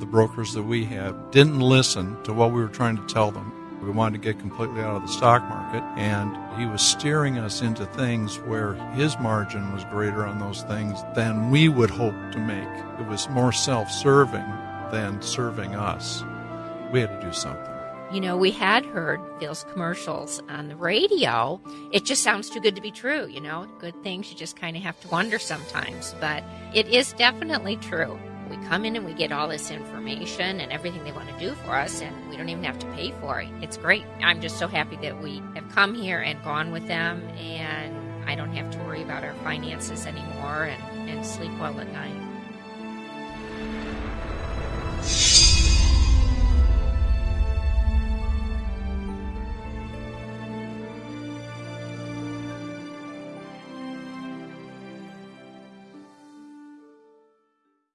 the brokers that we had didn't listen to what we were trying to tell them. We wanted to get completely out of the stock market, and he was steering us into things where his margin was greater on those things than we would hope to make. It was more self serving than serving us. We had to do something. You know, we had heard Phil's commercials on the radio. It just sounds too good to be true, you know? Good things you just kind of have to wonder sometimes. But it is definitely true. We come in and we get all this information and everything they want to do for us, and we don't even have to pay for it. It's great. I'm just so happy that we have come here and gone with them, and I don't have to worry about our finances anymore and, and sleep well at night.